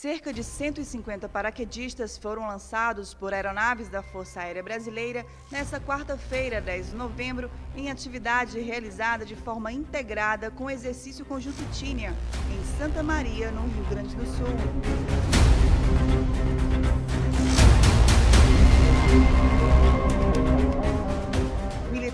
Cerca de 150 paraquedistas foram lançados por aeronaves da Força Aérea Brasileira nesta quarta-feira, 10 de novembro, em atividade realizada de forma integrada com o exercício conjunto Tínia, em Santa Maria, no Rio Grande do Sul.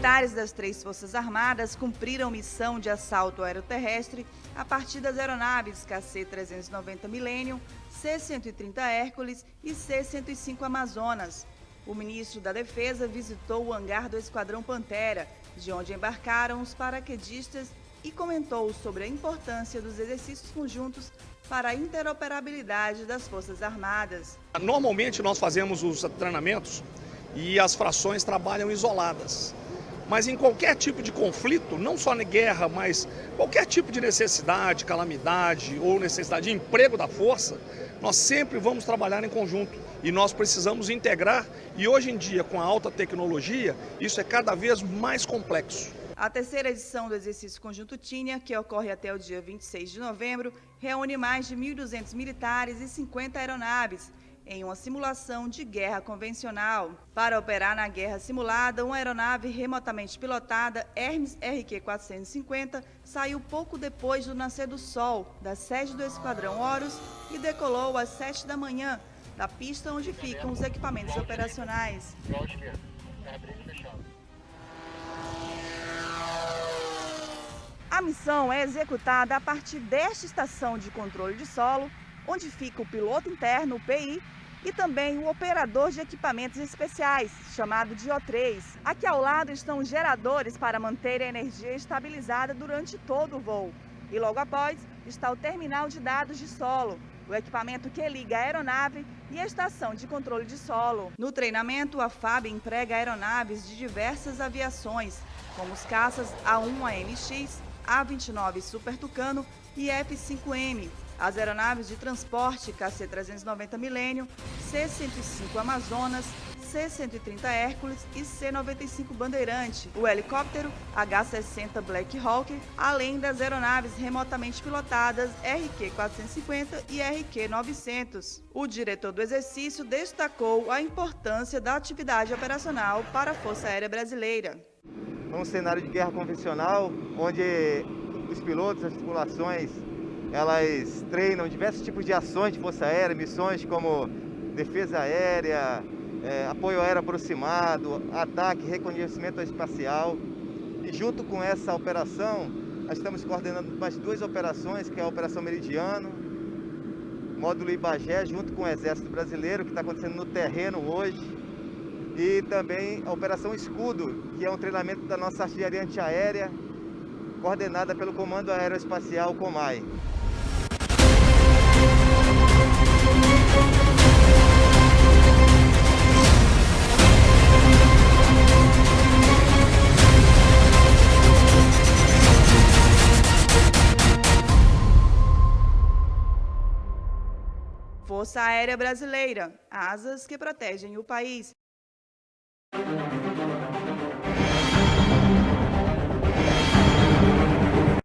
Militares das três Forças Armadas cumpriram missão de assalto aeroterrestre a partir das aeronaves KC-390 Millennium, C-130 Hércules e C-105 Amazonas. O ministro da Defesa visitou o hangar do Esquadrão Pantera, de onde embarcaram os paraquedistas e comentou sobre a importância dos exercícios conjuntos para a interoperabilidade das Forças Armadas. Normalmente nós fazemos os treinamentos e as frações trabalham isoladas. Mas em qualquer tipo de conflito, não só na guerra, mas qualquer tipo de necessidade, calamidade ou necessidade de emprego da força, nós sempre vamos trabalhar em conjunto. E nós precisamos integrar. E hoje em dia com a alta tecnologia isso é cada vez mais complexo. A terceira edição do exercício conjunto Tínia, que ocorre até o dia 26 de novembro, reúne mais de 1.200 militares e 50 aeronaves em uma simulação de guerra convencional. Para operar na guerra simulada, uma aeronave remotamente pilotada Hermes RQ-450 saiu pouco depois do nascer do sol da sede do Esquadrão Horus e decolou às 7 da manhã da pista onde ficam os equipamentos operacionais. A missão é executada a partir desta estação de controle de solo onde fica o piloto interno, o PI, e também o operador de equipamentos especiais, chamado de O3. Aqui ao lado estão os geradores para manter a energia estabilizada durante todo o voo. E logo após está o terminal de dados de solo, o equipamento que liga a aeronave e a estação de controle de solo. No treinamento, a FAB emprega aeronaves de diversas aviações, como os caças A1AMX, A29 Super Tucano e F-5M, as aeronaves de transporte KC-390 Millennium, C-105 Amazonas, C-130 Hércules e C-95 Bandeirante, o helicóptero H-60 Black Hawk, além das aeronaves remotamente pilotadas RQ-450 e RQ-900. O diretor do exercício destacou a importância da atividade operacional para a Força Aérea Brasileira. É um cenário de guerra convencional, onde os pilotos, as tripulações elas treinam diversos tipos de ações de Força Aérea, missões como defesa aérea, é, apoio aéreo aproximado, ataque, reconhecimento espacial. E junto com essa operação, nós estamos coordenando mais duas operações, que é a Operação Meridiano, módulo Ibagé, junto com o Exército Brasileiro, que está acontecendo no terreno hoje, e também a Operação Escudo, que é um treinamento da nossa artilharia antiaérea, coordenada pelo Comando Aeroespacial Comai. Força Aérea Brasileira, asas que protegem o país.